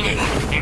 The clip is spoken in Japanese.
え